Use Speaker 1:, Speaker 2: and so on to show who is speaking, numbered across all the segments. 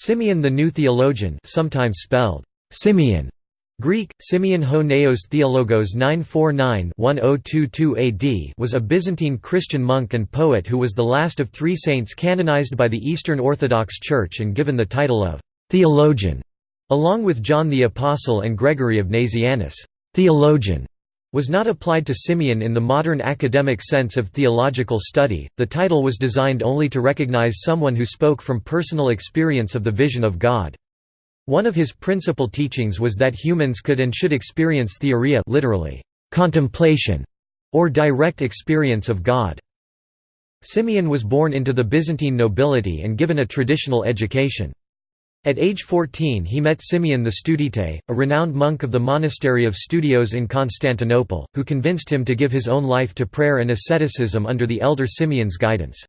Speaker 1: Simeon the New Theologian sometimes spelled Simeon Greek, Simeon ho Neos Theologos 949-1022 AD was a Byzantine Christian monk and poet who was the last of three saints canonized by the Eastern Orthodox Church and given the title of «theologian», along with John the Apostle and Gregory of Nazianzus. «Theologian» was not applied to Simeon in the modern academic sense of theological study, the title was designed only to recognize someone who spoke from personal experience of the vision of God. One of his principal teachings was that humans could and should experience theoria literally, contemplation, or direct experience of God. Simeon was born into the Byzantine nobility and given a traditional education. At age 14 he met Simeon the Studite, a renowned monk of the monastery of Studios in Constantinople, who convinced him to give his own life to prayer and asceticism under the elder Simeon's guidance.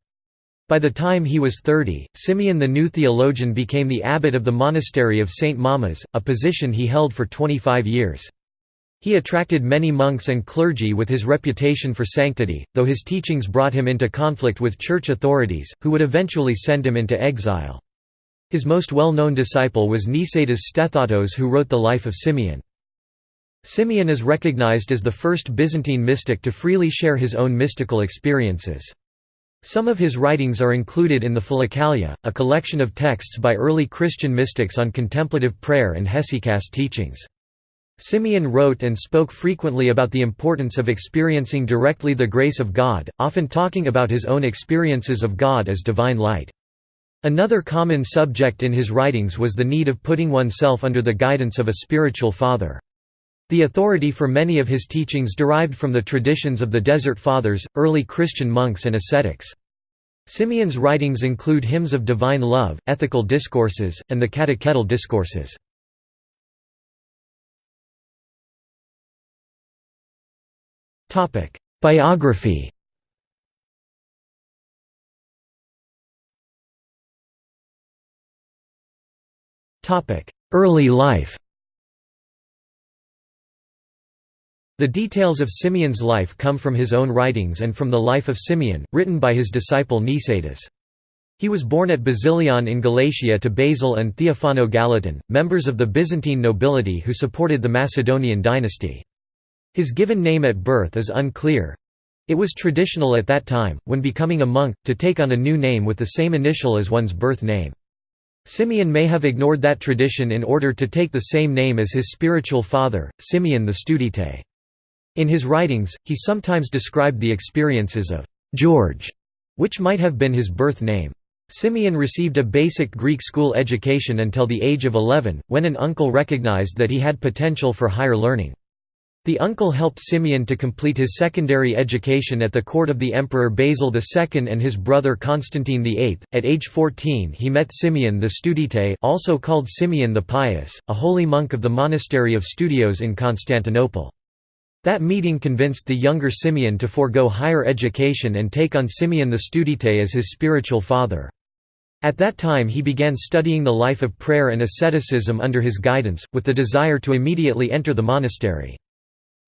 Speaker 1: By the time he was 30, Simeon the new theologian became the abbot of the monastery of St. Mamas, a position he held for 25 years. He attracted many monks and clergy with his reputation for sanctity, though his teachings brought him into conflict with church authorities, who would eventually send him into exile. His most well-known disciple was Nicetas Stethatos who wrote the life of Simeon. Simeon is recognized as the first Byzantine mystic to freely share his own mystical experiences. Some of his writings are included in the Philokalia, a collection of texts by early Christian mystics on contemplative prayer and hesychast teachings. Simeon wrote and spoke frequently about the importance of experiencing directly the grace of God, often talking about his own experiences of God as divine light. Another common subject in his writings was the need of putting oneself under the guidance of a spiritual father. The authority for many of his teachings derived from the traditions of the Desert Fathers, early Christian monks and ascetics. Simeon's writings include hymns of divine love, ethical discourses, and the catechetical discourses. Biography Early life The details of Simeon's life come from his own writings and from the life of Simeon, written by his disciple Nicetas. He was born at Basilion in Galatia to Basil and Theophano Galatin, members of the Byzantine nobility who supported the Macedonian dynasty. His given name at birth is unclear. It was traditional at that time, when becoming a monk, to take on a new name with the same initial as one's birth name. Simeon may have ignored that tradition in order to take the same name as his spiritual father, Simeon the Studite. In his writings, he sometimes described the experiences of George, which might have been his birth name. Simeon received a basic Greek school education until the age of 11, when an uncle recognized that he had potential for higher learning. The uncle helped Simeon to complete his secondary education at the court of the Emperor Basil II and his brother Constantine VIII. At age 14 he met Simeon the Studite also called Simeon the Pious, a holy monk of the monastery of Studios in Constantinople. That meeting convinced the younger Simeon to forego higher education and take on Simeon the Studite as his spiritual father. At that time he began studying the life of prayer and asceticism under his guidance, with the desire to immediately enter the monastery.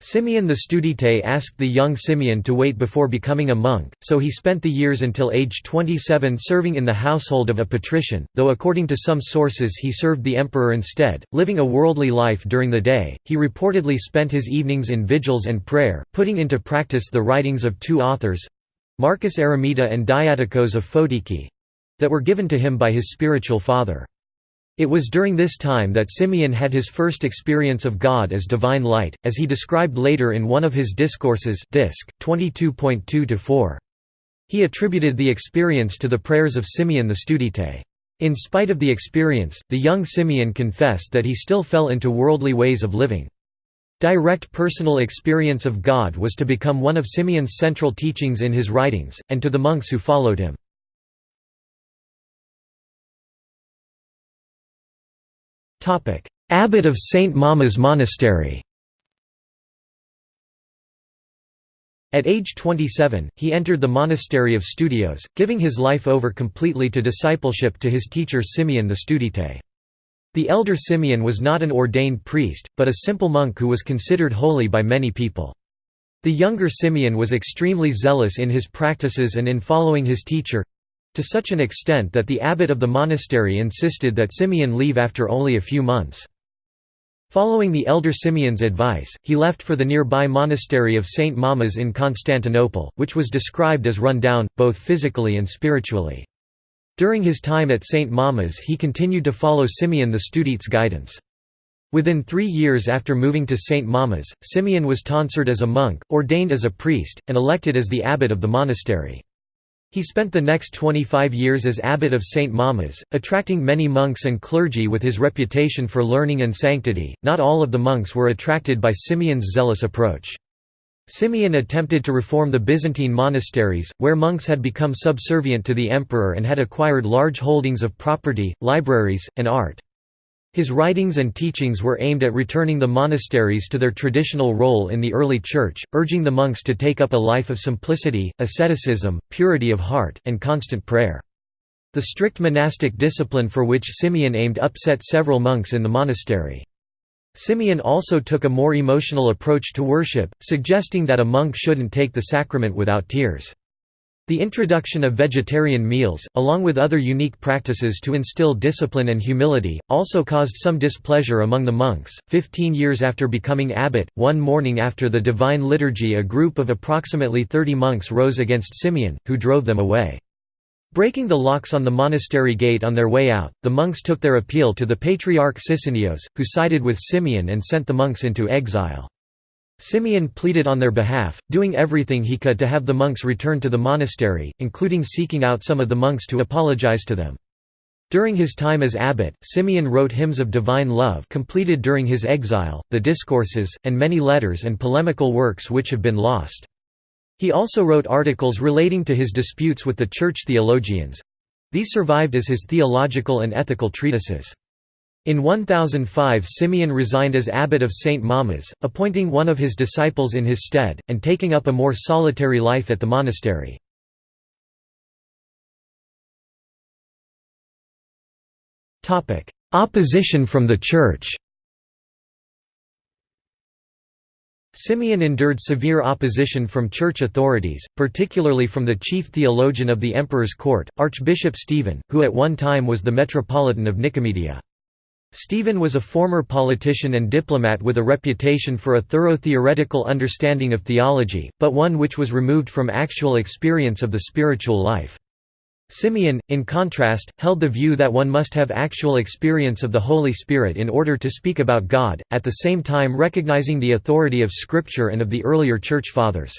Speaker 1: Simeon the Studite asked the young Simeon to wait before becoming a monk, so he spent the years until age 27 serving in the household of a patrician, though according to some sources he served the emperor instead, living a worldly life during the day. He reportedly spent his evenings in vigils and prayer, putting into practice the writings of two authors Marcus Eremita and Diadochos of Photiki that were given to him by his spiritual father. It was during this time that Simeon had his first experience of God as divine light, as he described later in one of his discourses disc 22.2-4. He attributed the experience to the prayers of Simeon the Studite. In spite of the experience, the young Simeon confessed that he still fell into worldly ways of living. Direct personal experience of God was to become one of Simeon's central teachings in his writings, and to the monks who followed him. Abbot of St. Mamas Monastery At age 27, he entered the monastery of Studios, giving his life over completely to discipleship to his teacher Simeon the Studite. The elder Simeon was not an ordained priest, but a simple monk who was considered holy by many people. The younger Simeon was extremely zealous in his practices and in following his teacher, to such an extent that the abbot of the monastery insisted that Simeon leave after only a few months. Following the elder Simeon's advice, he left for the nearby monastery of St. Mamas in Constantinople, which was described as run down, both physically and spiritually. During his time at St. Mamas he continued to follow Simeon the Studite's guidance. Within three years after moving to St. Mamas, Simeon was tonsured as a monk, ordained as a priest, and elected as the abbot of the monastery. He spent the next 25 years as abbot of St. Mamas, attracting many monks and clergy with his reputation for learning and sanctity. Not all of the monks were attracted by Simeon's zealous approach. Simeon attempted to reform the Byzantine monasteries, where monks had become subservient to the emperor and had acquired large holdings of property, libraries, and art. His writings and teachings were aimed at returning the monasteries to their traditional role in the early Church, urging the monks to take up a life of simplicity, asceticism, purity of heart, and constant prayer. The strict monastic discipline for which Simeon aimed upset several monks in the monastery. Simeon also took a more emotional approach to worship, suggesting that a monk shouldn't take the sacrament without tears. The introduction of vegetarian meals, along with other unique practices to instill discipline and humility, also caused some displeasure among the monks. Fifteen years after becoming abbot, one morning after the Divine Liturgy, a group of approximately 30 monks rose against Simeon, who drove them away. Breaking the locks on the monastery gate on their way out, the monks took their appeal to the Patriarch Sisinnios, who sided with Simeon and sent the monks into exile. Simeon pleaded on their behalf, doing everything he could to have the monks return to the monastery, including seeking out some of the monks to apologize to them. During his time as abbot, Simeon wrote hymns of divine love completed during his exile, the discourses, and many letters and polemical works which have been lost. He also wrote articles relating to his disputes with the church theologians—these survived as his theological and ethical treatises. In 1005 Simeon resigned as abbot of St. Mamas, appointing one of his disciples in his stead, and taking up a more solitary life at the monastery. Opposition from the Church Simeon endured severe opposition from church authorities, particularly from the chief theologian of the emperor's court, Archbishop Stephen, who at one time was the metropolitan of Nicomedia. Stephen was a former politician and diplomat with a reputation for a thorough theoretical understanding of theology, but one which was removed from actual experience of the spiritual life. Simeon, in contrast, held the view that one must have actual experience of the Holy Spirit in order to speak about God, at the same time recognizing the authority of Scripture and of the earlier Church Fathers.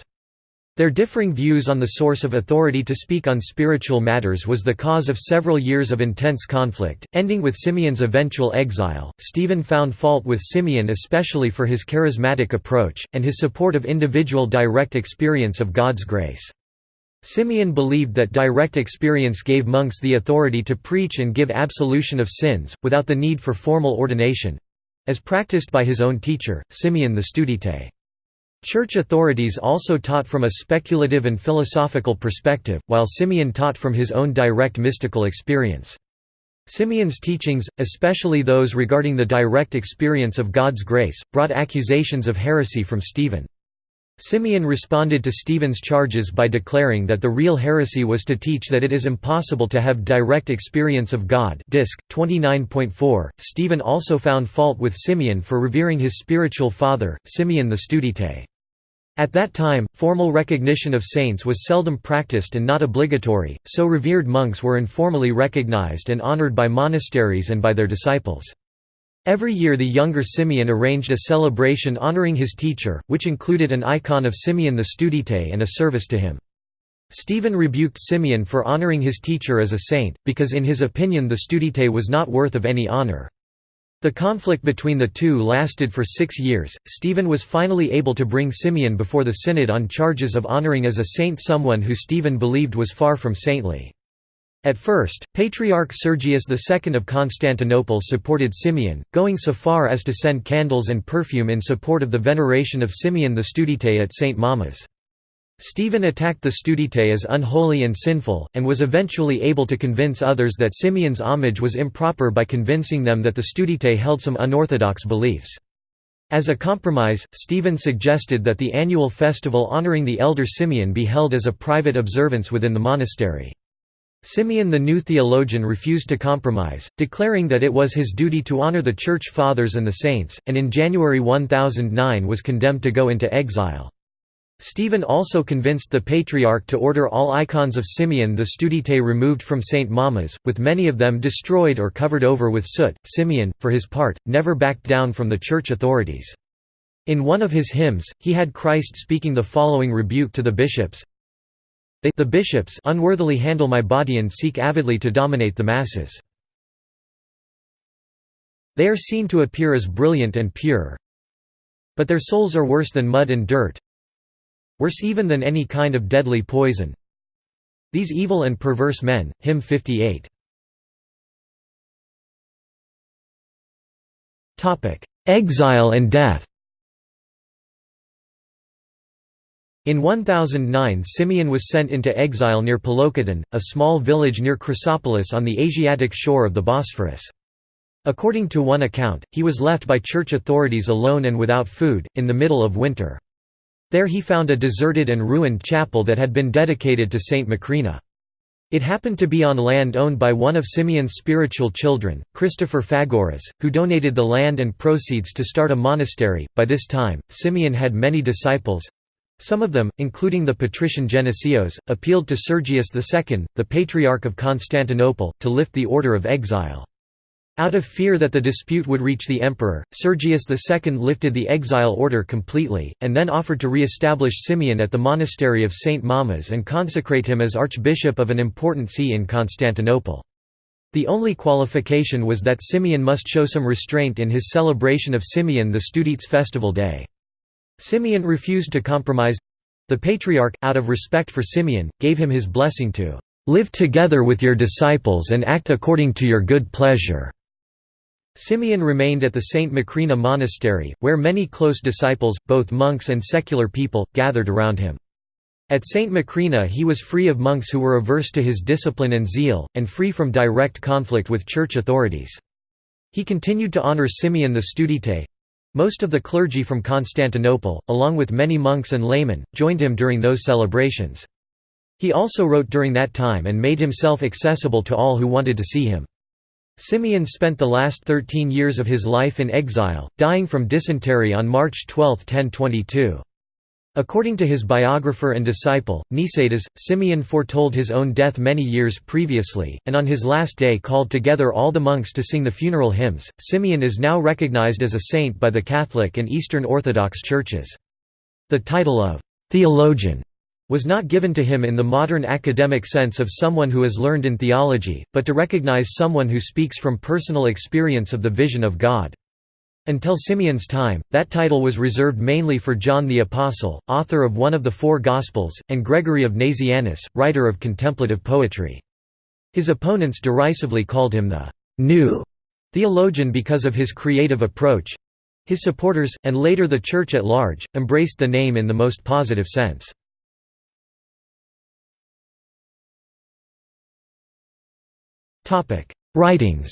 Speaker 1: Their differing views on the source of authority to speak on spiritual matters was the cause of several years of intense conflict, ending with Simeon's eventual exile. Stephen found fault with Simeon especially for his charismatic approach, and his support of individual direct experience of God's grace. Simeon believed that direct experience gave monks the authority to preach and give absolution of sins, without the need for formal ordination—as practiced by his own teacher, Simeon the Studite. Church authorities also taught from a speculative and philosophical perspective, while Simeon taught from his own direct mystical experience. Simeon's teachings, especially those regarding the direct experience of God's grace, brought accusations of heresy from Stephen. Simeon responded to Stephen's charges by declaring that the real heresy was to teach that it is impossible to have direct experience of God Disc 29.4. Stephen also found fault with Simeon for revering his spiritual father, Simeon the Studite. At that time, formal recognition of saints was seldom practiced and not obligatory, so revered monks were informally recognized and honored by monasteries and by their disciples. Every year the younger Simeon arranged a celebration honoring his teacher, which included an icon of Simeon the Studite and a service to him. Stephen rebuked Simeon for honoring his teacher as a saint, because in his opinion the Studite was not worth of any honor. The conflict between the two lasted for six years. Stephen was finally able to bring Simeon before the synod on charges of honoring as a saint someone who Stephen believed was far from saintly. At first, Patriarch Sergius II of Constantinople supported Simeon, going so far as to send candles and perfume in support of the veneration of Simeon the Studite at St. Mamas. Stephen attacked the Studite as unholy and sinful, and was eventually able to convince others that Simeon's homage was improper by convincing them that the Studite held some unorthodox beliefs. As a compromise, Stephen suggested that the annual festival honoring the elder Simeon be held as a private observance within the monastery. Simeon the new theologian refused to compromise, declaring that it was his duty to honor the Church Fathers and the Saints, and in January 1009 was condemned to go into exile. Stephen also convinced the Patriarch to order all icons of Simeon the Studite removed from St. Mamas, with many of them destroyed or covered over with soot. Simeon, for his part, never backed down from the church authorities. In one of his hymns, he had Christ speaking the following rebuke to the bishops they the bishops unworthily handle my body and seek avidly to dominate the masses. They are seen to appear as brilliant and pure, but their souls are worse than mud and dirt, worse even than any kind of deadly poison. These evil and perverse men, hymn 58. Exile and death In 1009 Simeon was sent into exile near Paloukiton, a small village near Chrysopolis on the Asiatic shore of the Bosphorus. According to one account, he was left by church authorities alone and without food, in the middle of winter. There he found a deserted and ruined chapel that had been dedicated to Saint Macrina. It happened to be on land owned by one of Simeon's spiritual children, Christopher Phagoras, who donated the land and proceeds to start a monastery. By this time, Simeon had many disciples, some of them, including the patrician Genesios, appealed to Sergius II, the Patriarch of Constantinople, to lift the order of exile. Out of fear that the dispute would reach the emperor, Sergius II lifted the exile order completely, and then offered to re-establish Simeon at the monastery of St. Mamas and consecrate him as archbishop of an important see in Constantinople. The only qualification was that Simeon must show some restraint in his celebration of Simeon the Studite's festival day. Simeon refused to compromise. The Patriarch, out of respect for Simeon, gave him his blessing to "...live together with your disciples and act according to your good pleasure." Simeon remained at the St. Macrina monastery, where many close disciples, both monks and secular people, gathered around him. At St. Macrina he was free of monks who were averse to his discipline and zeal, and free from direct conflict with church authorities. He continued to honor Simeon the Studite, most of the clergy from Constantinople, along with many monks and laymen, joined him during those celebrations. He also wrote during that time and made himself accessible to all who wanted to see him. Simeon spent the last 13 years of his life in exile, dying from dysentery on March 12, 1022. According to his biographer and disciple, Nicetas, Simeon foretold his own death many years previously, and on his last day called together all the monks to sing the funeral hymns. Simeon is now recognized as a saint by the Catholic and Eastern Orthodox churches. The title of theologian was not given to him in the modern academic sense of someone who has learned in theology, but to recognize someone who speaks from personal experience of the vision of God. Until Simeon's time, that title was reserved mainly for John the Apostle, author of one of the four Gospels, and Gregory of Nazianzus, writer of contemplative poetry. His opponents derisively called him the «new» theologian because of his creative approach. His supporters, and later the Church at large, embraced the name in the most positive sense. Writings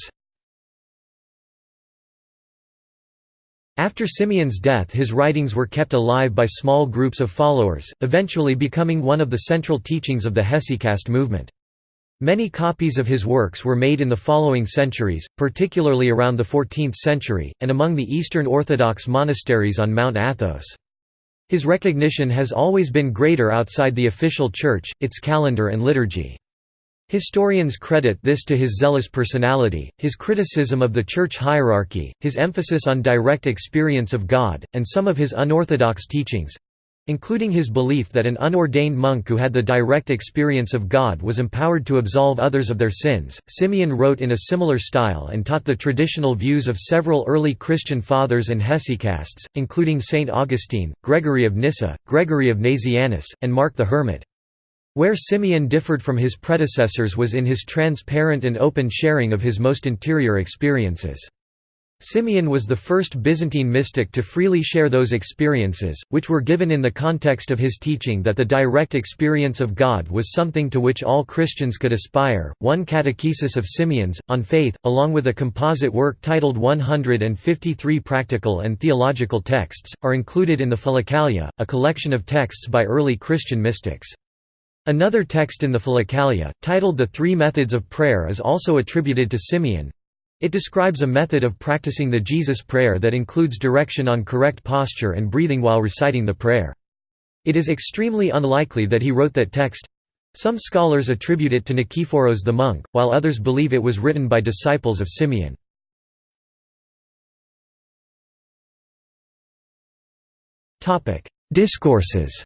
Speaker 1: After Simeon's death his writings were kept alive by small groups of followers, eventually becoming one of the central teachings of the Hesychast movement. Many copies of his works were made in the following centuries, particularly around the 14th century, and among the Eastern Orthodox monasteries on Mount Athos. His recognition has always been greater outside the official church, its calendar and liturgy. Historians credit this to his zealous personality, his criticism of the church hierarchy, his emphasis on direct experience of God, and some of his unorthodox teachings including his belief that an unordained monk who had the direct experience of God was empowered to absolve others of their sins. Simeon wrote in a similar style and taught the traditional views of several early Christian fathers and hesychasts, including Saint Augustine, Gregory of Nyssa, Gregory of Nazianzus, and Mark the Hermit. Where Simeon differed from his predecessors was in his transparent and open sharing of his most interior experiences. Simeon was the first Byzantine mystic to freely share those experiences, which were given in the context of his teaching that the direct experience of God was something to which all Christians could aspire. One catechesis of Simeon's, on faith, along with a composite work titled 153 Practical and Theological Texts, are included in the Philokalia, a collection of texts by early Christian mystics. Another text in the Philokalia, titled The Three Methods of Prayer is also attributed to Simeon. It describes a method of practicing the Jesus prayer that includes direction on correct posture and breathing while reciting the prayer. It is extremely unlikely that he wrote that text. Some scholars attribute it to Nikephoros the monk, while others believe it was written by disciples of Simeon. Discourses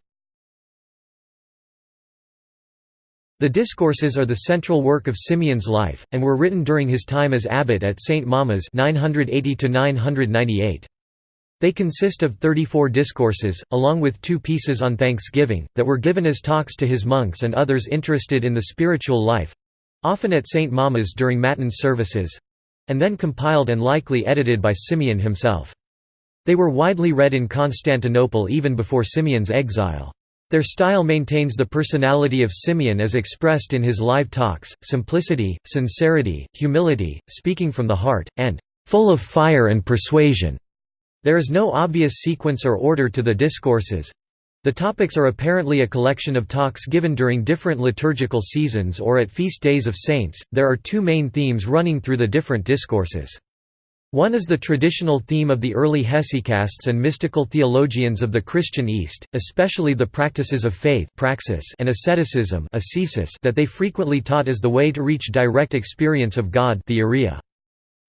Speaker 1: The Discourses are the central work of Simeon's life, and were written during his time as abbot at St. Mamas 980 They consist of 34 discourses, along with two pieces on Thanksgiving, that were given as talks to his monks and others interested in the spiritual life—often at St. Mamas during Matin services—and then compiled and likely edited by Simeon himself. They were widely read in Constantinople even before Simeon's exile. Their style maintains the personality of Simeon as expressed in his live talks, simplicity, sincerity, humility, speaking from the heart, and full of fire and persuasion. There is no obvious sequence or order to the discourses. The topics are apparently a collection of talks given during different liturgical seasons or at feast days of saints. There are two main themes running through the different discourses. One is the traditional theme of the early hesychasts and mystical theologians of the Christian East, especially the practices of faith praxis and asceticism that they frequently taught as the way to reach direct experience of God theoria.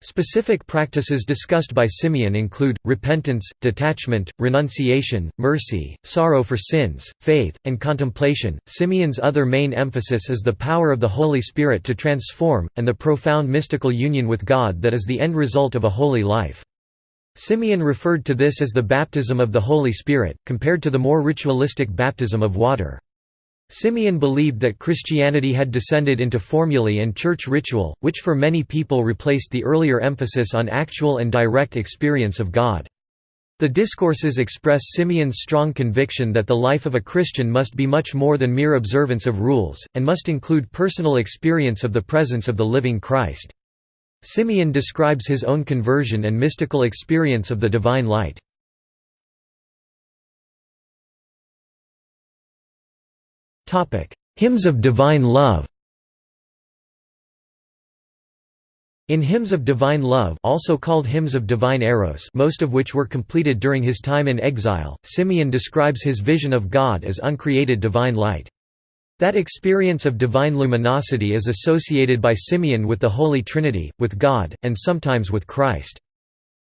Speaker 1: Specific practices discussed by Simeon include, repentance, detachment, renunciation, mercy, sorrow for sins, faith, and contemplation. Simeon's other main emphasis is the power of the Holy Spirit to transform, and the profound mystical union with God that is the end result of a holy life. Simeon referred to this as the baptism of the Holy Spirit, compared to the more ritualistic baptism of water. Simeon believed that Christianity had descended into formulae and church ritual, which for many people replaced the earlier emphasis on actual and direct experience of God. The discourses express Simeon's strong conviction that the life of a Christian must be much more than mere observance of rules, and must include personal experience of the presence of the living Christ. Simeon describes his own conversion and mystical experience of the divine light. Hymns of divine love In Hymns of Divine Love also called Hymns of Divine Eros most of which were completed during his time in exile, Simeon describes his vision of God as uncreated divine light. That experience of divine luminosity is associated by Simeon with the Holy Trinity, with God, and sometimes with Christ.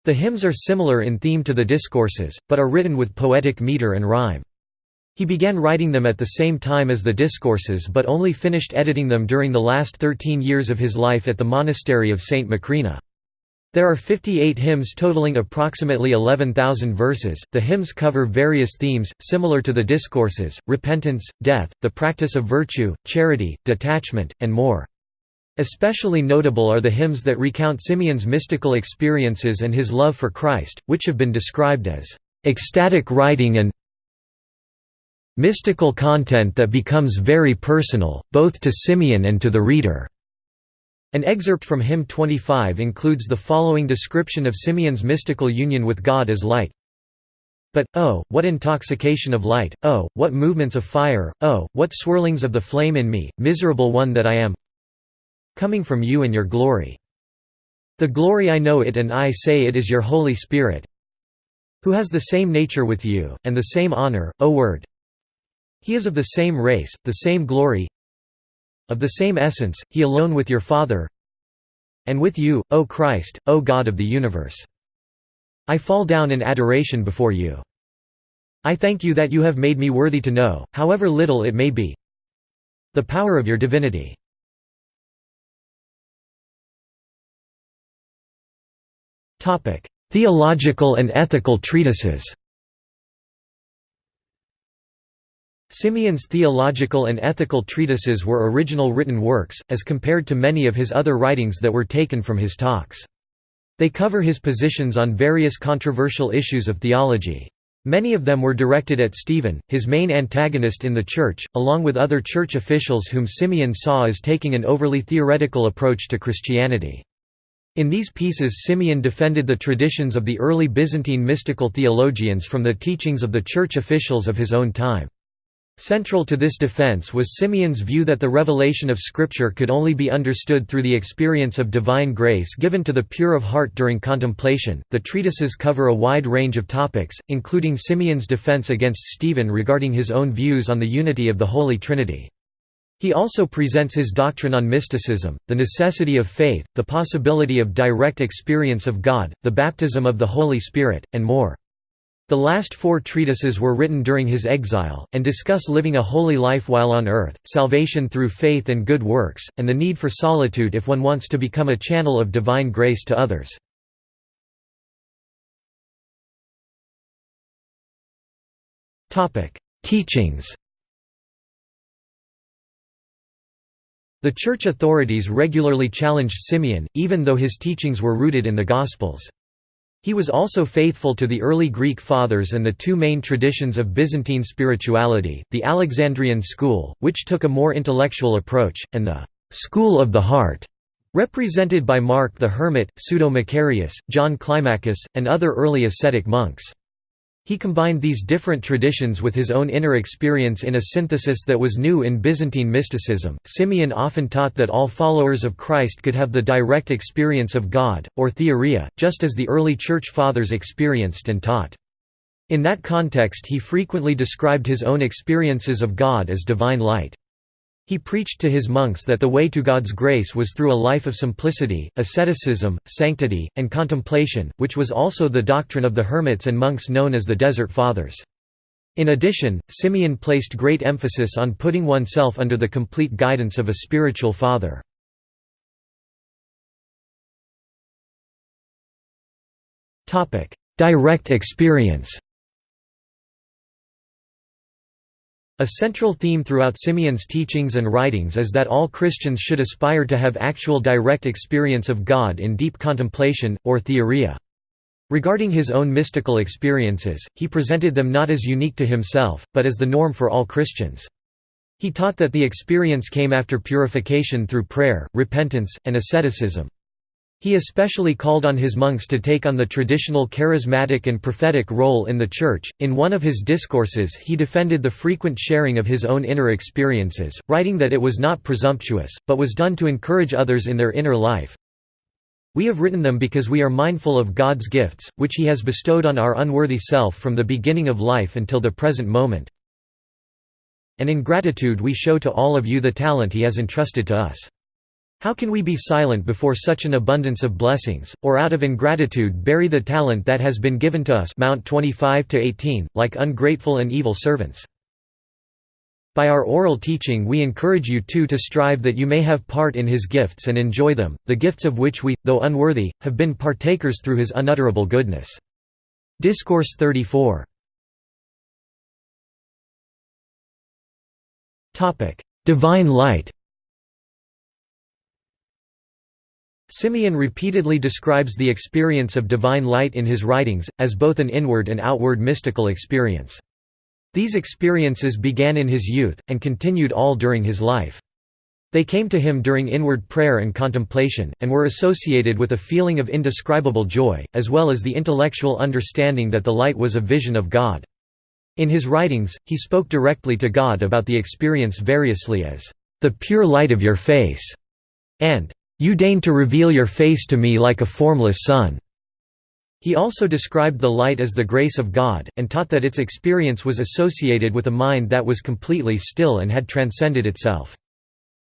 Speaker 1: The hymns are similar in theme to the discourses, but are written with poetic meter and rhyme. He began writing them at the same time as the discourses but only finished editing them during the last 13 years of his life at the monastery of St. Macrina. There are 58 hymns totaling approximately 11,000 verses. The hymns cover various themes, similar to the discourses repentance, death, the practice of virtue, charity, detachment, and more. Especially notable are the hymns that recount Simeon's mystical experiences and his love for Christ, which have been described as ecstatic writing and mystical content that becomes very personal, both to Simeon and to the reader. An excerpt from hymn 25 includes the following description of Simeon's mystical union with God as light. But, oh, what intoxication of light, oh, what movements of fire, oh, what swirlings of the flame in me, miserable one that I am coming from you and your glory. The glory I know it and I say it is your Holy Spirit who has the same nature with you, and the same honor, O Word, he is of the same race, the same glory of the same essence, he alone with your Father and with you, O Christ, O God of the universe. I fall down in adoration before you. I thank you that you have made me worthy to know, however little it may be, the power of your divinity. Theological and ethical treatises Simeon's theological and ethical treatises were original written works, as compared to many of his other writings that were taken from his talks. They cover his positions on various controversial issues of theology. Many of them were directed at Stephen, his main antagonist in the Church, along with other Church officials whom Simeon saw as taking an overly theoretical approach to Christianity. In these pieces Simeon defended the traditions of the early Byzantine mystical theologians from the teachings of the Church officials of his own time. Central to this defense was Simeon's view that the revelation of Scripture could only be understood through the experience of divine grace given to the pure of heart during contemplation. The treatises cover a wide range of topics, including Simeon's defense against Stephen regarding his own views on the unity of the Holy Trinity. He also presents his doctrine on mysticism, the necessity of faith, the possibility of direct experience of God, the baptism of the Holy Spirit, and more. The last four treatises were written during his exile, and discuss living a holy life while on earth, salvation through faith and good works, and the need for solitude if one wants to become a channel of divine grace to others. Teachings The church authorities regularly challenged Simeon, even though his teachings were rooted in the Gospels. He was also faithful to the early Greek fathers and the two main traditions of Byzantine spirituality, the Alexandrian school, which took a more intellectual approach, and the «school of the heart», represented by Mark the Hermit, Pseudo-Macarius, John Climacus, and other early ascetic monks. He combined these different traditions with his own inner experience in a synthesis that was new in Byzantine mysticism. Simeon often taught that all followers of Christ could have the direct experience of God, or theoria, just as the early Church Fathers experienced and taught. In that context he frequently described his own experiences of God as divine light. He preached to his monks that the way to God's grace was through a life of simplicity, asceticism, sanctity, and contemplation, which was also the doctrine of the hermits and monks known as the Desert Fathers. In addition, Simeon placed great emphasis on putting oneself under the complete guidance of a spiritual father. Direct experience A central theme throughout Simeon's teachings and writings is that all Christians should aspire to have actual direct experience of God in deep contemplation, or theoria. Regarding his own mystical experiences, he presented them not as unique to himself, but as the norm for all Christians. He taught that the experience came after purification through prayer, repentance, and asceticism. He especially called on his monks to take on the traditional charismatic and prophetic role in the Church. In one of his discourses, he defended the frequent sharing of his own inner experiences, writing that it was not presumptuous, but was done to encourage others in their inner life. We have written them because we are mindful of God's gifts, which He has bestowed on our unworthy self from the beginning of life until the present moment. And in gratitude we show to all of you the talent He has entrusted to us. How can we be silent before such an abundance of blessings, or out of ingratitude bury the talent that has been given to us Mount 25 like ungrateful and evil servants? By our oral teaching we encourage you too to strive that you may have part in his gifts and enjoy them, the gifts of which we, though unworthy, have been partakers through his unutterable goodness. Discourse 34 Divine light Simeon repeatedly describes the experience of divine light in his writings, as both an inward and outward mystical experience. These experiences began in his youth, and continued all during his life. They came to him during inward prayer and contemplation, and were associated with a feeling of indescribable joy, as well as the intellectual understanding that the light was a vision of God. In his writings, he spoke directly to God about the experience variously as, "...the pure light of your face", and you deign to reveal your face to me like a formless sun." He also described the light as the grace of God, and taught that its experience was associated with a mind that was completely still and had transcended itself.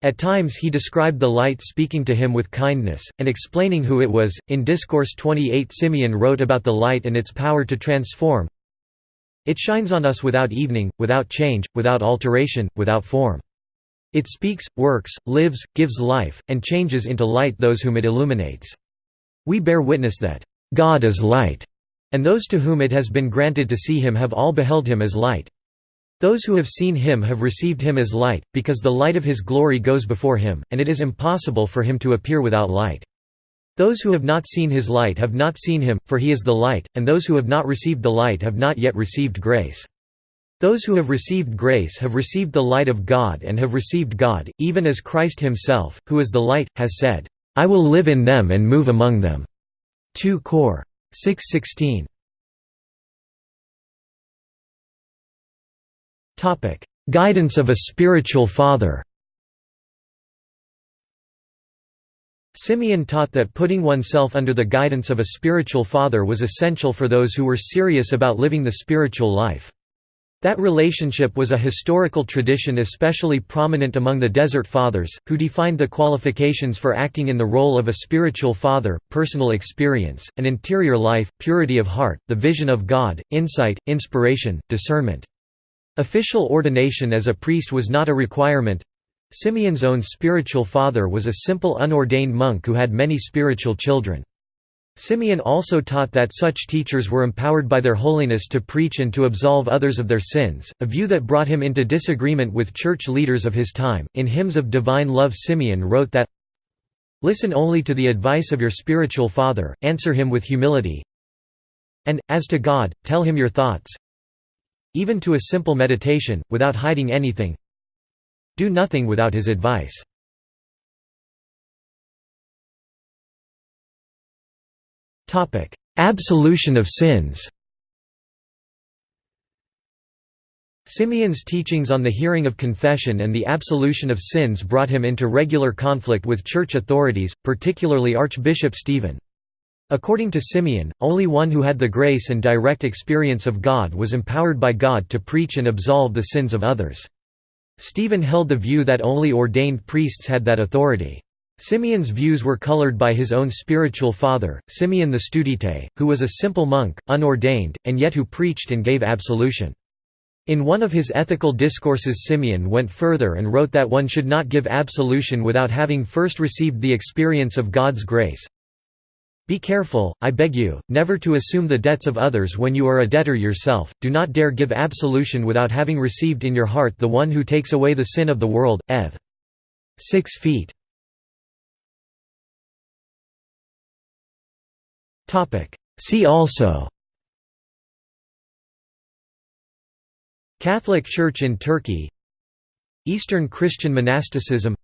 Speaker 1: At times he described the light speaking to him with kindness, and explaining who it was. In Discourse 28, Simeon wrote about the light and its power to transform. It shines on us without evening, without change, without alteration, without form. It speaks, works, lives, gives life, and changes into light those whom it illuminates. We bear witness that, "...God is light," and those to whom it has been granted to see him have all beheld him as light. Those who have seen him have received him as light, because the light of his glory goes before him, and it is impossible for him to appear without light. Those who have not seen his light have not seen him, for he is the light, and those who have not received the light have not yet received grace. Those who have received grace have received the light of God and have received God, even as Christ himself, who is the light, has said, "'I will live in them and move among them'". 2 Cor. 6:16. "...guidance of a spiritual father." Simeon taught that putting oneself under the guidance of a spiritual father was essential for those who were serious about living the spiritual life. That relationship was a historical tradition especially prominent among the Desert Fathers, who defined the qualifications for acting in the role of a spiritual father, personal experience, an interior life, purity of heart, the vision of God, insight, inspiration, discernment. Official ordination as a priest was not a requirement, Simeon's own spiritual father was a simple unordained monk who had many spiritual children. Simeon also taught that such teachers were empowered by their holiness to preach and to absolve others of their sins, a view that brought him into disagreement with church leaders of his time. In Hymns of Divine Love, Simeon wrote that, Listen only to the advice of your spiritual father, answer him with humility, and, as to God, tell him your thoughts, even to a simple meditation, without hiding anything, do nothing without his advice. Absolution of sins Simeon's teachings on the hearing of confession and the absolution of sins brought him into regular conflict with church authorities, particularly Archbishop Stephen. According to Simeon, only one who had the grace and direct experience of God was empowered by God to preach and absolve the sins of others. Stephen held the view that only ordained priests had that authority. Simeon's views were colored by his own spiritual father, Simeon the Studite, who was a simple monk, unordained, and yet who preached and gave absolution. In one of his ethical discourses Simeon went further and wrote that one should not give absolution without having first received the experience of God's grace, be careful, I beg you, never to assume the debts of others when you are a debtor yourself, do not dare give absolution without having received in your heart the one who takes away the sin of the world, Ev. 6 feet. See also. Catholic Church in Turkey. Eastern Christian monasticism.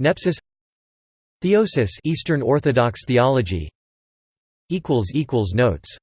Speaker 1: Nepsis. Theosis Eastern Orthodox theology. Equals equals notes